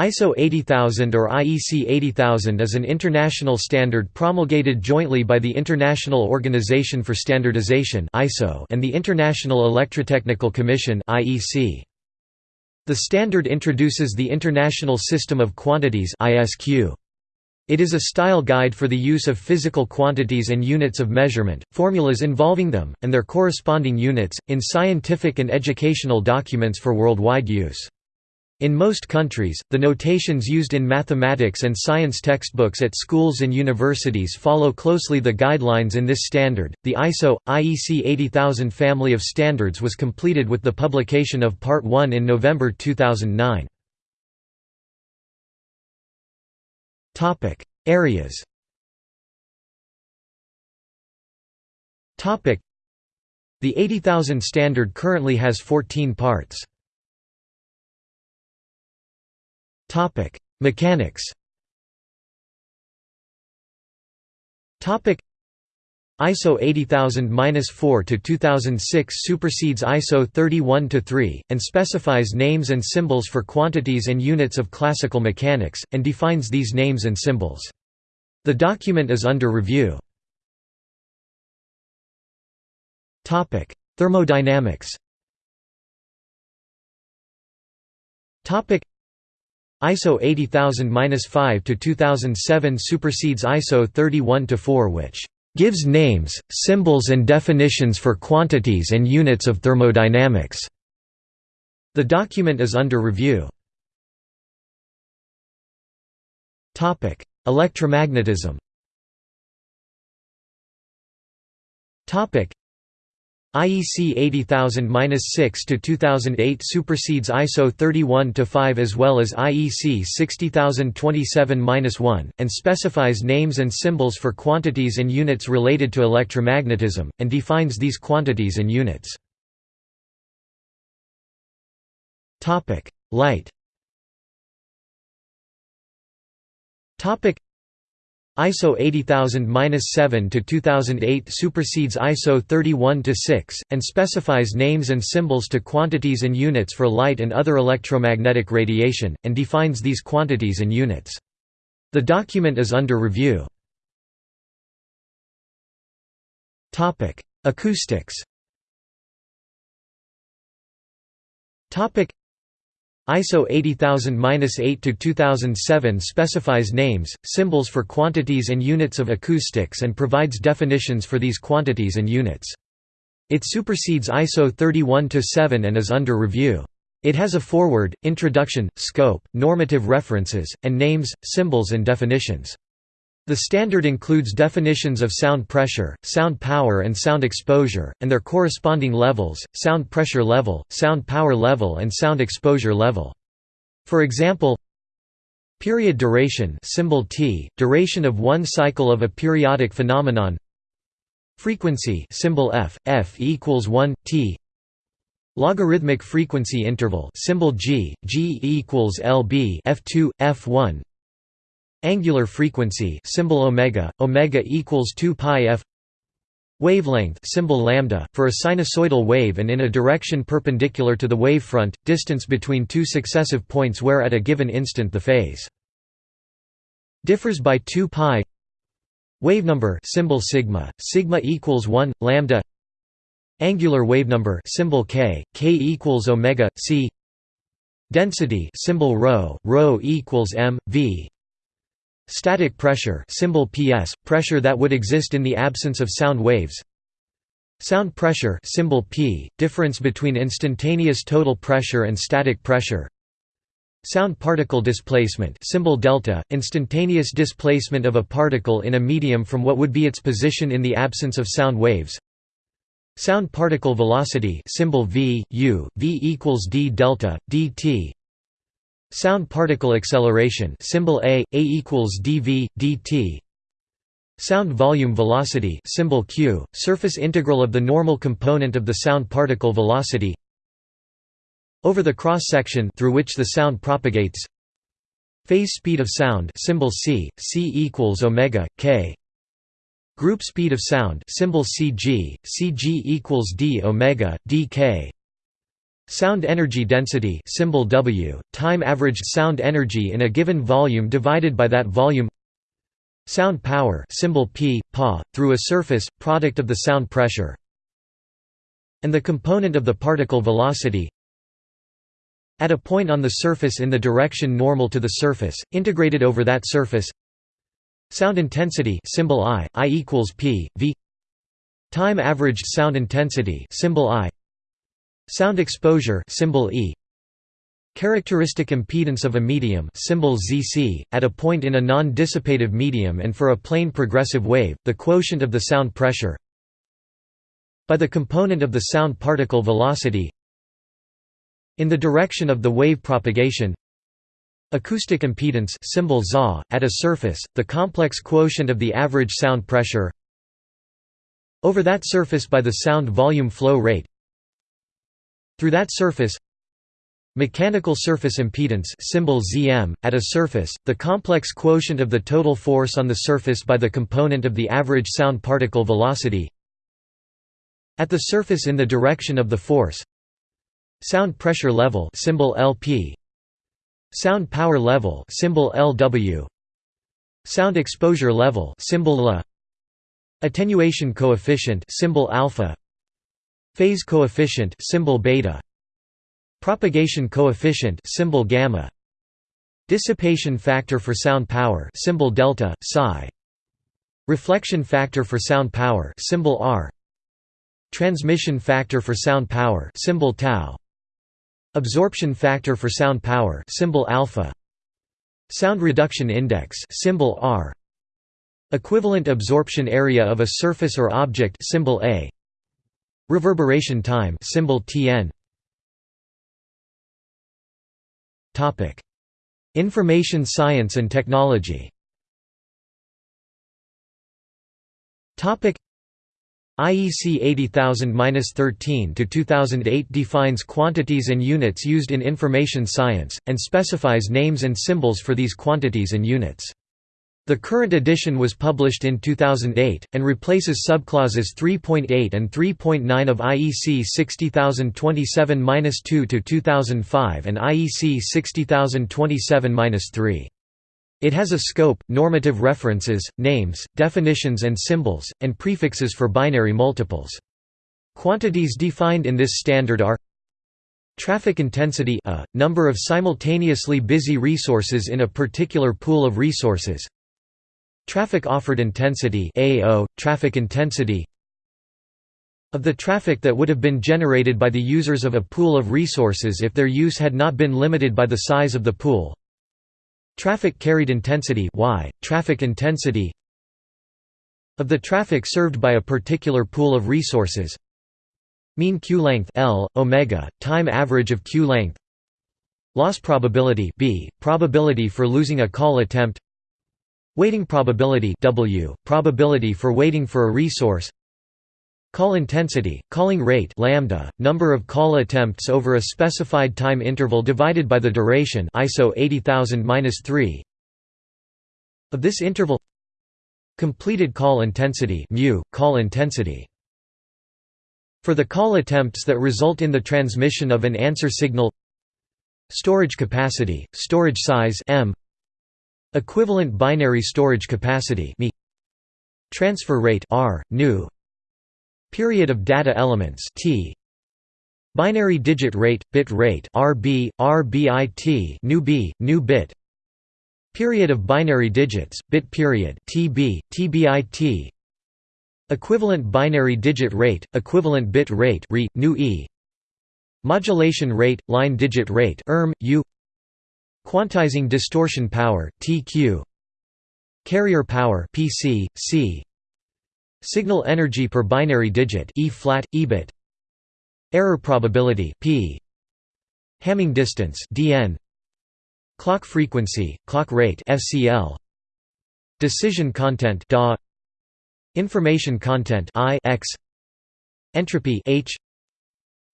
ISO 80000 or IEC 80000 is an international standard promulgated jointly by the International Organization for Standardization and the International Electrotechnical Commission The standard introduces the International System of Quantities It is a style guide for the use of physical quantities and units of measurement, formulas involving them, and their corresponding units, in scientific and educational documents for worldwide use. In most countries, the notations used in mathematics and science textbooks at schools and universities follow closely the guidelines in this standard. The ISO IEC 80000 family of standards was completed with the publication of Part 1 in November 2009. Topic: Areas. Topic: The 80000 standard currently has 14 parts. Topic: Mechanics. Topic: ISO 80000-4 to 2006 supersedes ISO 31-3 and specifies names and symbols for quantities and units of classical mechanics and defines these names and symbols. The document is under review. Topic: Thermodynamics. Topic: ISO 80000-5 to 2007 supersedes ISO 31-4 which gives names, symbols and definitions for quantities and units of thermodynamics. The document is under review. Topic: Electromagnetism. Topic: IEC 80000-6 to 2008 supersedes ISO 31-5 as well as IEC 60027-1 and specifies names and symbols for quantities and units related to electromagnetism and defines these quantities and units. Topic: Light. Topic: ISO 80000-7 to 2008 supersedes ISO 31-6 and specifies names and symbols to quantities and units for light and other electromagnetic radiation and defines these quantities and units. The document is under review. Acoustics. ISO 80000-8 to 2007 specifies names, symbols for quantities and units of acoustics and provides definitions for these quantities and units. It supersedes ISO 31-7 and is under review. It has a foreword, introduction, scope, normative references, and names, symbols and definitions. The standard includes definitions of sound pressure, sound power and sound exposure, and their corresponding levels, sound pressure level, sound power level and sound exposure level. For example, period duration symbol T, duration of one cycle of a periodic phenomenon. Frequency symbol F, F equals 1, T. Logarithmic frequency interval symbol G, G equals LB F2, F1 Angular frequency symbol omega, omega equals 2 pi f. Wavelength symbol lambda for a sinusoidal wave and in a direction perpendicular to the wavefront, distance between two successive points where at a given instant the phase differs by 2 pi. Wavenumber symbol sigma, sigma equals 1 lambda. Angular wavenumber symbol k, k equals omega c. Density symbol rho, rho equals m v. Static pressure symbol PS, pressure that would exist in the absence of sound waves. Sound pressure symbol P, difference between instantaneous total pressure and static pressure. Sound particle displacement symbol delta, instantaneous displacement of a particle in a medium from what would be its position in the absence of sound waves. Sound particle velocity symbol v, u, v equals d delta, dt Sound particle acceleration symbol A, A equals dV, dt. Sound volume velocity symbol Q, surface integral of the normal component of the sound particle velocity. Over the cross-section through which the sound propagates. Phase speed of sound symbol C, C equals omega, k. Group speed of sound symbol CG, CG equals d omega, dk Sound energy density symbol W, time averaged sound energy in a given volume divided by that volume. Sound power symbol P, pa, through a surface, product of the sound pressure. And the component of the particle velocity at a point on the surface in the direction normal to the surface, integrated over that surface. Sound intensity symbol I, I equals P, V. Time averaged sound intensity symbol I Sound exposure symbol E. Characteristic impedance of a medium symbol ZC, at a point in a non-dissipative medium and for a plane progressive wave, the quotient of the sound pressure. By the component of the sound particle velocity. In the direction of the wave propagation. Acoustic impedance symbol ZA, at a surface, the complex quotient of the average sound pressure. Over that surface by the sound volume flow rate through that surface Mechanical surface impedance symbol Zm, at a surface, the complex quotient of the total force on the surface by the component of the average sound particle velocity at the surface in the direction of the force Sound pressure level symbol LP Sound power level symbol LW Sound exposure level symbol LA Attenuation coefficient symbol alpha Phase coefficient symbol beta Propagation coefficient symbol gamma Dissipation factor for sound power symbol delta psi Reflection factor for sound power symbol R Transmission factor for sound power symbol tau Absorption factor for sound power symbol alpha Sound reduction index symbol R Equivalent absorption area of a surface or object symbol A Reverberation time symbol Tn Topic. Information science and technology. Topic. IEC 80000-13 to 2008 defines quantities and units used in information science and specifies names and symbols for these quantities and units. The current edition was published in 2008, and replaces subclauses 3.8 and 3.9 of IEC 60027-2-2005 and IEC 60027-3. It has a scope, normative references, names, definitions and symbols, and prefixes for binary multiples. Quantities defined in this standard are Traffic intensity a, number of simultaneously busy resources in a particular pool of resources Traffic offered intensity AO, traffic intensity of the traffic that would have been generated by the users of a pool of resources if their use had not been limited by the size of the pool. Traffic carried intensity y, traffic intensity of the traffic served by a particular pool of resources. Mean queue length L, omega, time average of queue length. Loss probability B, probability for losing a call attempt Waiting probability W, probability for waiting for a resource. Call intensity, calling rate lambda, number of call attempts over a specified time interval divided by the duration ISO 80000-3 of this interval completed call intensity mu, call intensity. For the call attempts that result in the transmission of an answer signal storage capacity, storage size m Equivalent binary storage capacity Transfer rate R, nu Period of data elements T Binary digit rate, bit rate RB, RBIT nu B, nu bit Period of binary digits, bit period TB, TBIT Equivalent binary digit rate, equivalent bit rate RE, nu E Modulation rate, line digit rate ERM, U Quantizing distortion power TQ Carrier power PC C Signal energy per binary digit E flat E bit. Error probability P. Hamming distance DN Clock frequency clock rate FCL Decision content DA Information content I X. Entropy H.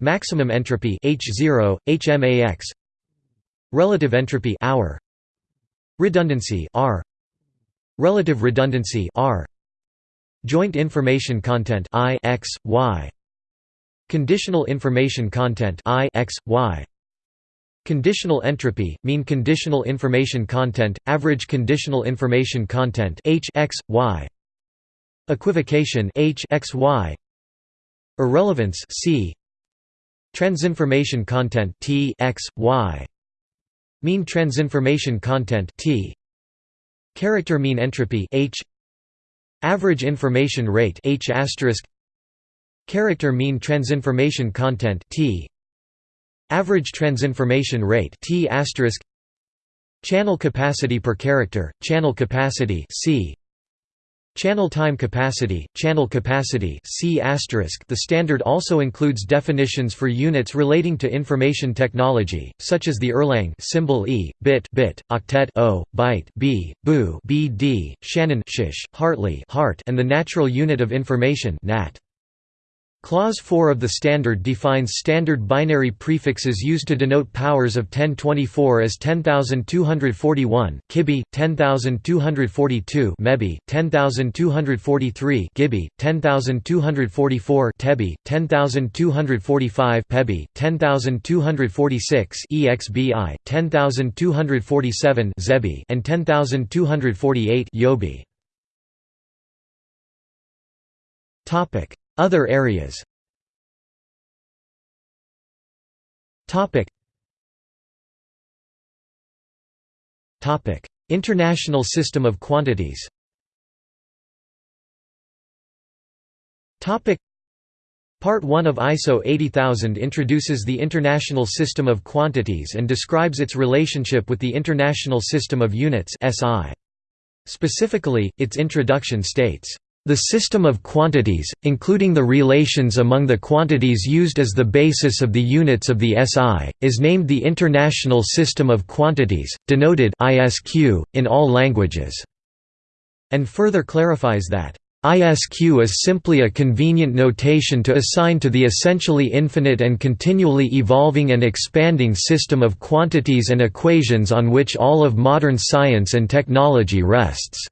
Maximum entropy H0 HMAX Relative entropy hour Redundancy R Relative redundancy R Joint information content I X Y Conditional information content I x, y. Conditional entropy, mean conditional information content, average conditional information content H x, y. Equivocation H x, y. Irrelevance C. Transinformation content T x, y. Mean transinformation content T. Character mean entropy H. Average information rate H. Character mean transinformation content T. Average transinformation rate T Channel capacity per character, channel capacity C Channel time capacity, channel capacity The standard also includes definitions for units relating to information technology, such as the Erlang symbol E, bit, bit, octet O, byte B, boo BD, Shannon shish, Hartley heart, and the natural unit of information NAT. Clause 4 of the standard defines standard binary prefixes used to denote powers of 1024 as 10241 kibi 10242 mebi 10243 gibi 10244 tebi 10245 pebi 10246 exbi 10247 zebi and 10248 yobi. Topic other areas. International system of quantities. Part 1 of ISO 80000 introduces the International System of Quantities and describes its relationship with the International System of Units Specifically, its introduction states, the system of quantities, including the relations among the quantities used as the basis of the units of the SI, is named the International System of Quantities, denoted ISQ, in all languages, and further clarifies that ISQ is simply a convenient notation to assign to the essentially infinite and continually evolving and expanding system of quantities and equations on which all of modern science and technology rests.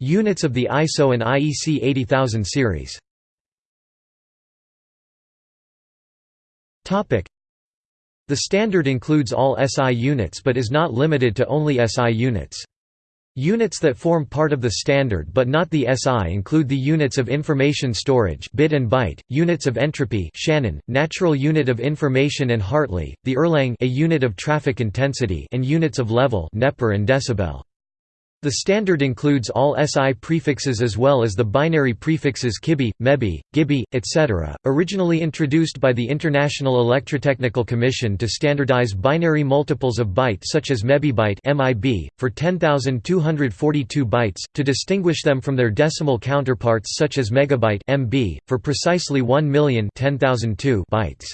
Units of the ISO and IEC 80000 series. The standard includes all SI units but is not limited to only SI units. Units that form part of the standard but not the SI include the units of information storage bit and byte, units of entropy Shannon, natural unit of information and Hartley, the Erlang a unit of traffic intensity and units of level neper and decibel. The standard includes all SI prefixes as well as the binary prefixes kibi, mebi, gibi, etc., originally introduced by the International Electrotechnical Commission to standardize binary multiples of byte such as mebibyte for 10,242 bytes, to distinguish them from their decimal counterparts such as megabyte MB, for precisely 1 million bytes.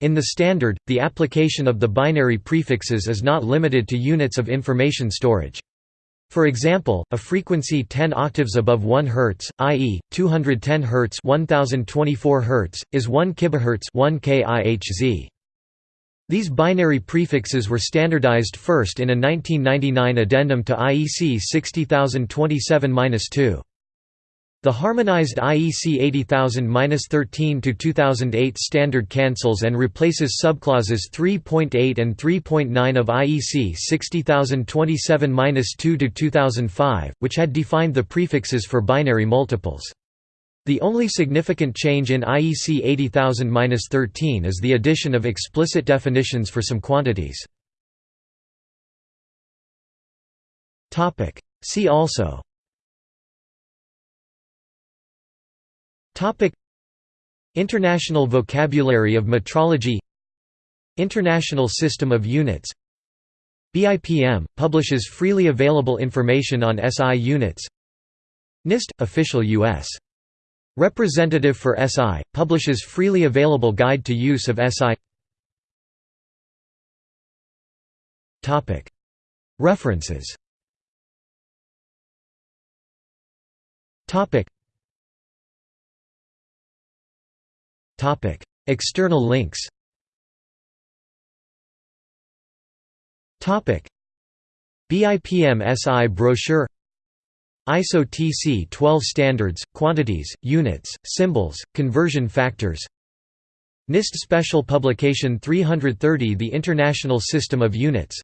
In the standard, the application of the binary prefixes is not limited to units of information storage. For example, a frequency 10 octaves above 1 Hz, i.e., 210 Hz 1024 Hz, is 1 kHz 1 kIHz. These binary prefixes were standardized first in a 1999 addendum to IEC 60027-2. The harmonized IEC 80000-13-2008 standard cancels and replaces subclauses 3.8 and 3.9 of IEC 60027-2-2005, which had defined the prefixes for binary multiples. The only significant change in IEC 80000-13 is the addition of explicit definitions for some quantities. See also International vocabulary of metrology International System of Units BIPM publishes freely available information on SI units NIST official US representative for SI publishes freely available guide to use of SI Topic. References External links. BIPM SI brochure. ISO TC 12 Standards, Quantities, Units, Symbols, Conversion Factors. NIST Special Publication 330 The International System of Units.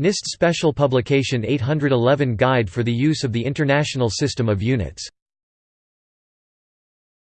NIST Special Publication 811 Guide for the Use of the International System of Units